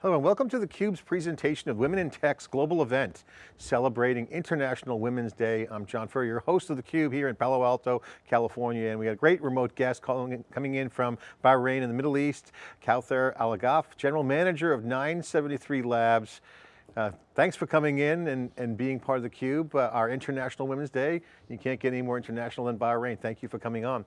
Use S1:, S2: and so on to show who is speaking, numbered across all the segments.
S1: Hello and welcome to theCUBE's presentation of Women in Tech's global event, celebrating International Women's Day. I'm John Furrier, your host of theCUBE here in Palo Alto, California, and we got a great remote guest calling, coming in from Bahrain in the Middle East, Kawthar Alagaf, General Manager of 973 Labs. Uh, thanks for coming in and, and being part of theCUBE, uh, our International Women's Day. You can't get any more international than Bahrain. Thank you for coming on.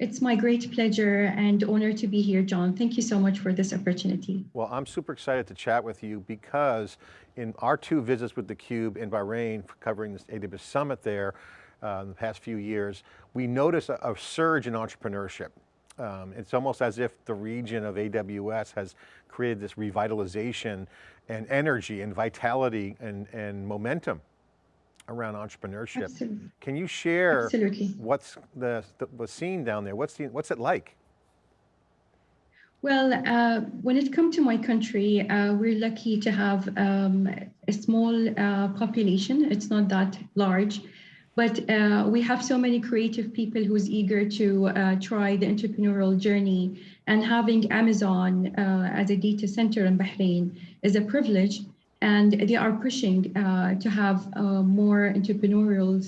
S2: It's my great pleasure and honor to be here, John. Thank you so much for this opportunity.
S1: Well, I'm super excited to chat with you because in our two visits with theCUBE in Bahrain, covering this AWS Summit there uh, in the past few years, we noticed a, a surge in entrepreneurship. Um, it's almost as if the region of AWS has created this revitalization and energy and vitality and, and momentum around entrepreneurship. Absolutely. Can you share Absolutely. what's the, the, the, scene down there? What's, the, what's it like?
S2: Well, uh, when it comes to my country, uh, we're lucky to have um, a small uh, population. It's not that large, but uh, we have so many creative people who's eager to uh, try the entrepreneurial journey. And having Amazon uh, as a data center in Bahrain is a privilege and they are pushing uh, to have uh, more entrepreneurial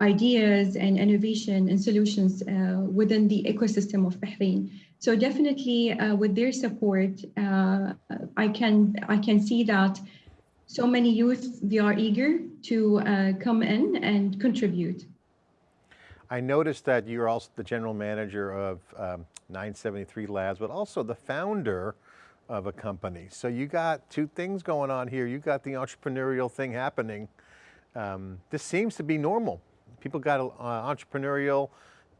S2: ideas and innovation and solutions uh, within the ecosystem of Bahrain. So definitely uh, with their support, uh, I can I can see that so many youth, they are eager to uh, come in and contribute.
S1: I noticed that you're also the general manager of um, 973 Labs, but also the founder of a company. So you got two things going on here. You got the entrepreneurial thing happening. Um, this seems to be normal. People got uh, entrepreneurial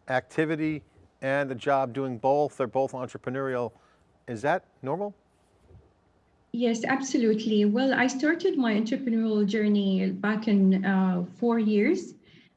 S1: activity and a job doing both. They're both entrepreneurial. Is that normal?
S2: Yes, absolutely. Well, I started my entrepreneurial journey back in uh, four years,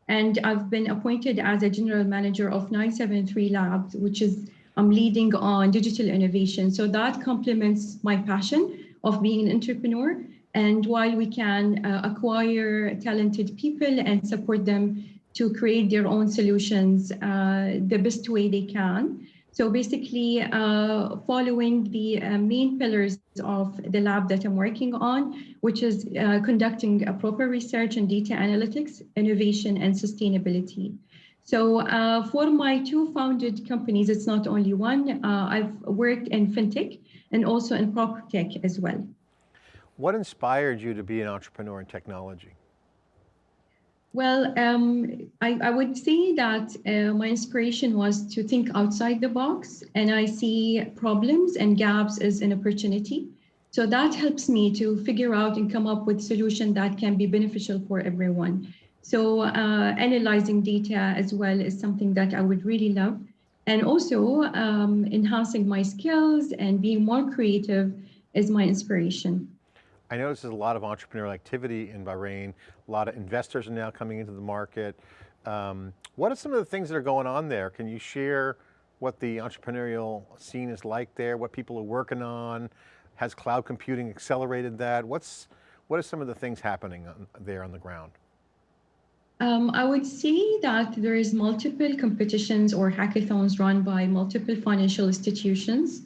S2: and I've been appointed as a general manager of 973 Labs, which is I'm leading on digital innovation. So that complements my passion of being an entrepreneur. And while we can uh, acquire talented people and support them to create their own solutions uh, the best way they can. So basically, uh, following the uh, main pillars of the lab that I'm working on, which is uh, conducting a proper research and data analytics, innovation, and sustainability. So uh, for my two founded companies, it's not only one. Uh, I've worked in fintech and also in prop tech as well.
S1: What inspired you to be an entrepreneur in technology?
S2: Well, um, I, I, would say that uh, my inspiration was to think outside the box and I see problems and gaps as an opportunity. So that helps me to figure out and come up with solution that can be beneficial for everyone. So uh, analyzing data as well is something that I would really love. And also um, enhancing my skills and being more creative is my inspiration.
S1: I notice there's a lot of entrepreneurial activity in Bahrain. A lot of investors are now coming into the market. Um, what are some of the things that are going on there? Can you share what the entrepreneurial scene is like there, what people are working on? Has cloud computing accelerated that? What's, what are some of the things happening on, there on the ground?
S2: Um, I would say that there is multiple competitions or hackathons run by multiple financial institutions.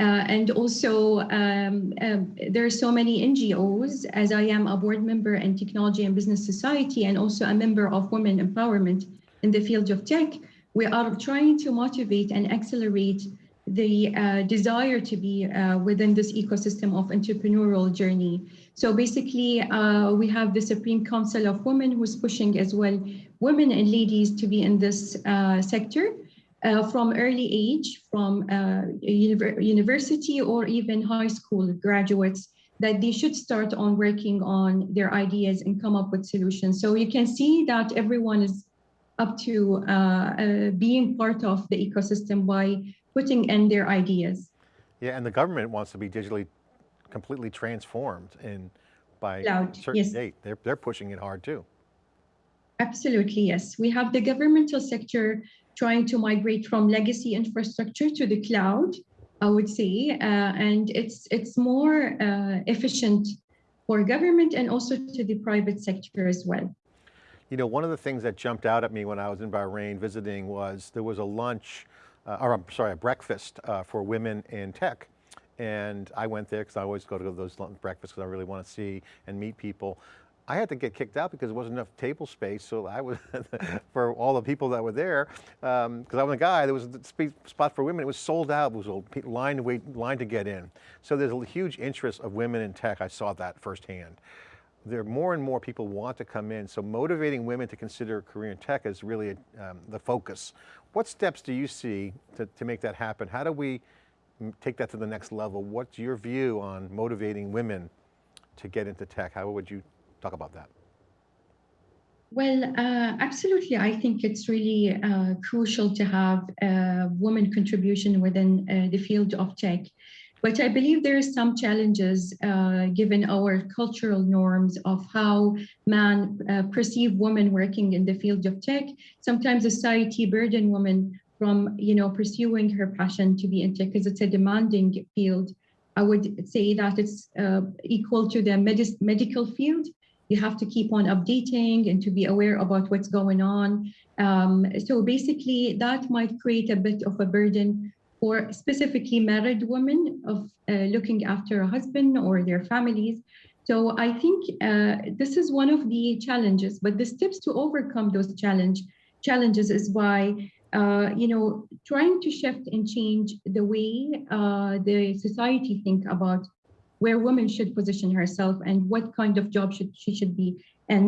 S2: Uh, and also um, um, there are so many NGOs as I am a board member in Technology and Business Society and also a member of Women Empowerment in the field of tech. We are trying to motivate and accelerate the uh, desire to be uh, within this ecosystem of entrepreneurial journey. So basically, uh, we have the Supreme Council of Women who's pushing as well women and ladies to be in this uh, sector uh, from early age, from uh, university or even high school graduates, that they should start on working on their ideas and come up with solutions. So you can see that everyone is up to being part of the ecosystem by putting in their ideas.
S1: Yeah, and the government wants to be digitally completely transformed in by a certain yes. date. They're, they're pushing it hard too.
S2: Absolutely, yes. We have the governmental sector trying to migrate from legacy infrastructure to the cloud, I would say, uh, and it's it's more uh, efficient for government and also to the private sector as well.
S1: You know, one of the things that jumped out at me when I was in Bahrain visiting was there was a lunch uh, or I'm sorry, a breakfast uh, for women in tech. and I went there because I always go to those breakfasts because I really want to see and meet people. I had to get kicked out because there wasn't enough table space. So I was, for all the people that were there, because um, I'm a guy, there was a spot for women. It was sold out. It was a line to wait, line to get in. So there's a huge interest of women in tech. I saw that firsthand. There are more and more people want to come in. So motivating women to consider a career in tech is really um, the focus. What steps do you see to, to make that happen? How do we take that to the next level? What's your view on motivating women to get into tech? How would you Talk about that.
S2: Well, uh, absolutely. I think it's really uh, crucial to have a woman contribution within uh, the field of tech. But I believe there are some challenges uh, given our cultural norms of how men uh, perceive women working in the field of tech. Sometimes society burden women from, you know, pursuing her passion to be in tech because it's a demanding field. I would say that it's uh, equal to the medical field you have to keep on updating and to be aware about what's going on. Um, so basically, that might create a bit of a burden for specifically married women of uh, looking after a husband or their families. So I think uh, this is one of the challenges, but the steps to overcome those challenge challenges is by uh, you know trying to shift and change the way uh, the society think about where women should position herself and what kind of job should she should be in.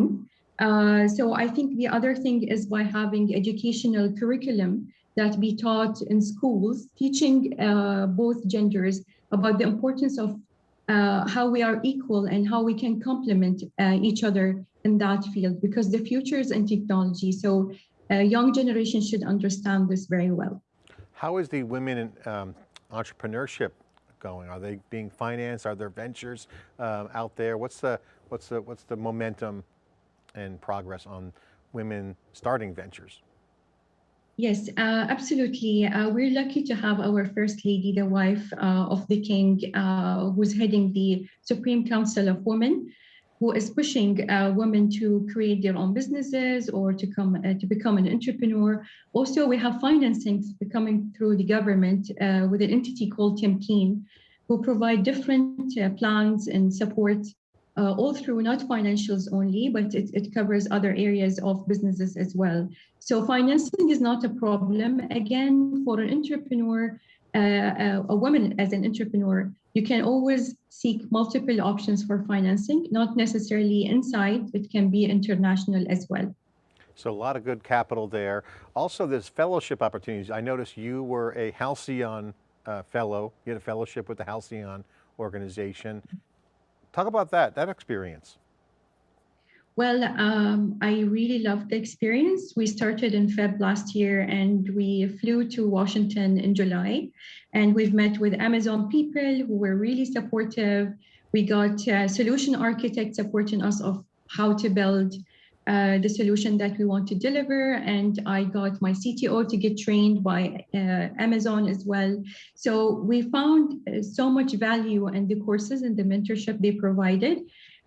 S2: Uh, so I think the other thing is by having educational curriculum that be taught in schools, teaching uh, both genders about the importance of uh, how we are equal and how we can complement uh, each other in that field because the future is in technology. So a young generation should understand this very well.
S1: How is the women in um, entrepreneurship going? Are they being financed? Are there ventures um, out there? What's the, what's, the, what's the momentum and progress on women starting ventures?
S2: Yes, uh, absolutely. Uh, we're lucky to have our First Lady, the wife uh, of the King, uh, who's heading the Supreme Council of Women who is pushing uh, women to create their own businesses or to come uh, to become an entrepreneur. Also, we have financing coming through the government with an entity called Tamkeen, who provide different plans and support uh, all through not financials only, but it, it covers other areas of businesses as well. So financing is not a problem. Again, for an entrepreneur, uh, a woman as an entrepreneur, you can always seek multiple options for financing, not necessarily inside, it can be international as well.
S1: So a lot of good capital there. Also there's fellowship opportunities. I noticed you were a Halcyon uh, fellow, you had a fellowship with the Halcyon organization. Talk about that, that experience.
S2: Well, um, I really loved the experience. We started in Feb last year and we flew to Washington in July and we've met with Amazon people who were really supportive. We got a solution architects supporting us of how to build uh, the solution that we want to deliver. And I got my CTO to get trained by uh, Amazon as well. So we found uh, so much value in the courses and the mentorship they provided.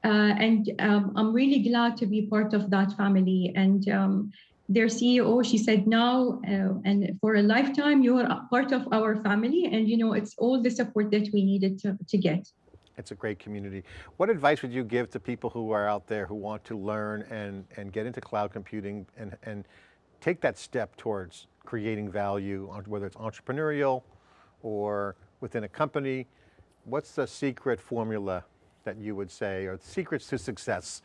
S2: Uh, and um, I'm really glad to be part of that family. And um, their CEO, she said, now uh, and for a lifetime, you are part of our family. And you know, it's all the support that we needed to, to get.
S1: It's a great community. What advice would you give to people who are out there who want to learn and, and get into cloud computing and, and take that step towards creating value, whether it's entrepreneurial or within a company? What's the secret formula that you would say are secrets to success?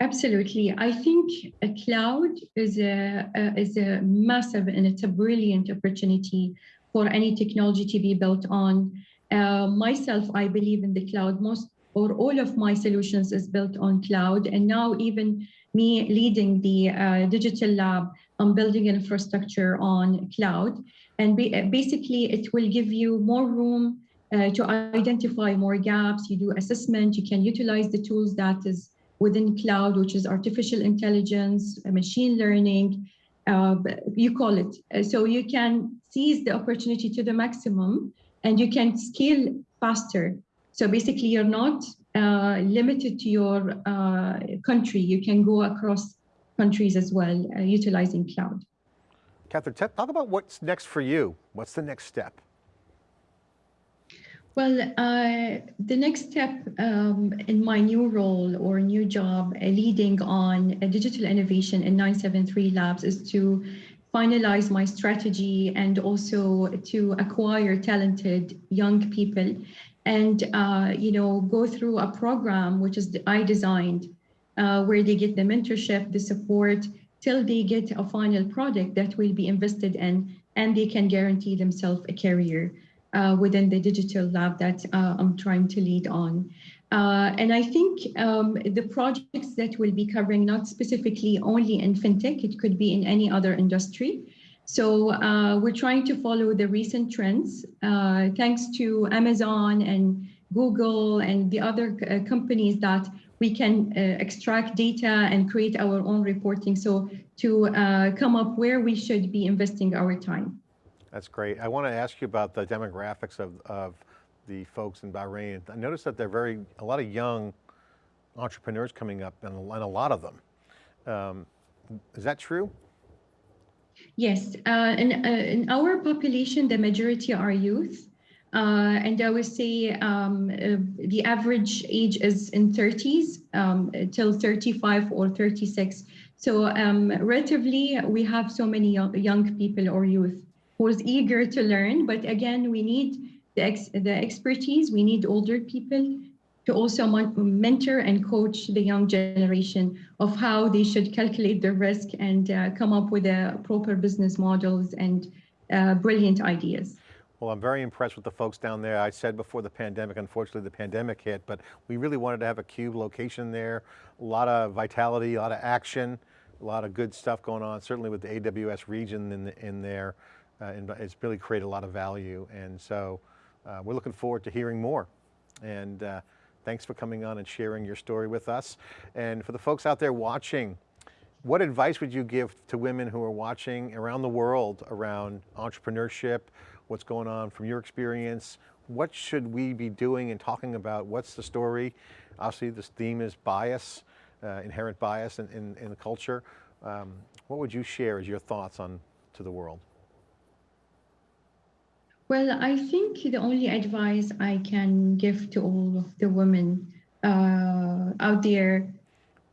S2: Absolutely. I think a cloud is a, a, is a massive and it's a brilliant opportunity for any technology to be built on. Uh, myself, I believe in the cloud. Most or all of my solutions is built on cloud. And now even me leading the uh, digital lab, I'm building infrastructure on cloud. And basically it will give you more room uh, to identify more gaps. You do assessment, you can utilize the tools that is within cloud, which is artificial intelligence, machine learning, uh, you call it. Uh, so you can seize the opportunity to the maximum and you can scale faster. So basically you're not uh, limited to your uh, country. You can go across countries as well, uh, utilizing cloud.
S1: Kawthar, talk about what's next for you. What's the next step?
S2: Well, uh, the next step um, in my new role or new job uh, leading on uh, digital innovation in 973 Labs is to finalize my strategy and also to acquire talented young people and uh, you know go through a program which is I designed uh, where they get the mentorship, the support till they get a final product that will be invested in and they can guarantee themselves a career uh, within the digital lab that uh, I'm trying to lead on. Uh, and I think um, the projects that we'll be covering, not specifically only in fintech, it could be in any other industry. So uh, we're trying to follow the recent trends. Uh, thanks to Amazon and Google and the other uh, companies that we can extract data and create our own reporting. So to come up where we should be investing our time.
S1: That's great. I want to ask you about the demographics of, of the folks in Bahrain. I noticed that they're very, a lot of young entrepreneurs coming up and, a lot of them. Um, is that true?
S2: Yes, uh, in, uh, in our population, the majority are youth. Uh, and I would say um, uh, the average age is in 30s um, till 35 or 36. So um, relatively, we have so many young, young people or youth who's eager to learn. But again, we need the, ex the expertise. We need older people to also mentor and coach the young generation of how they should calculate their risk and uh, come up with the proper business models and uh, brilliant ideas.
S1: Well, I'm very impressed with the folks down there. I said before the pandemic, unfortunately the pandemic hit, but we really wanted to have a CUBE location there. A lot of vitality, a lot of action, a lot of good stuff going on, certainly with the AWS region in, the, in there uh, and it's really created a lot of value. And so uh, we're looking forward to hearing more. And uh, thanks for coming on and sharing your story with us. And for the folks out there watching, what advice would you give to women who are watching around the world around entrepreneurship, what's going on from your experience? What should we be doing and talking about? What's the story? Obviously this theme is bias, uh, inherent bias in, in, in the culture. Um, what would you share as your thoughts on to the world?
S2: Well, I think the only advice I can give to all of the women uh, out there,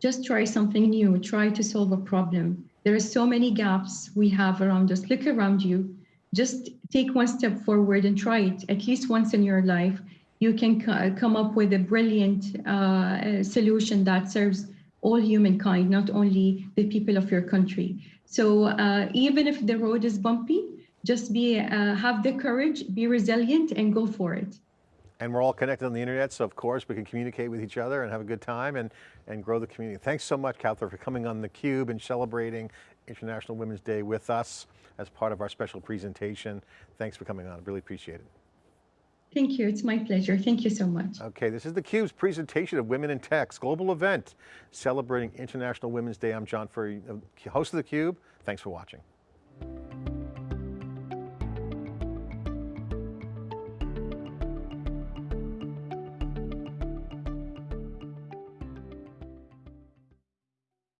S2: just try something new, try to solve a problem. There are so many gaps we have around us. Look around you, just take one step forward and try it at least once in your life. You can come up with a brilliant uh, solution that serves all humankind, not only the people of your country. So uh, even if the road is bumpy, just be uh, have the courage, be resilient and go for it.
S1: And we're all connected on the internet, so of course we can communicate with each other and have a good time and, and grow the community. Thanks so much, Kawthar, for coming on theCUBE and celebrating International Women's Day with us as part of our special presentation. Thanks for coming on, really appreciate it.
S2: Thank you, it's my pleasure. Thank you so much.
S1: Okay, this is theCUBE's presentation of Women in Tech, global event celebrating International Women's Day. I'm John Furrier, host of theCUBE. Thanks for watching.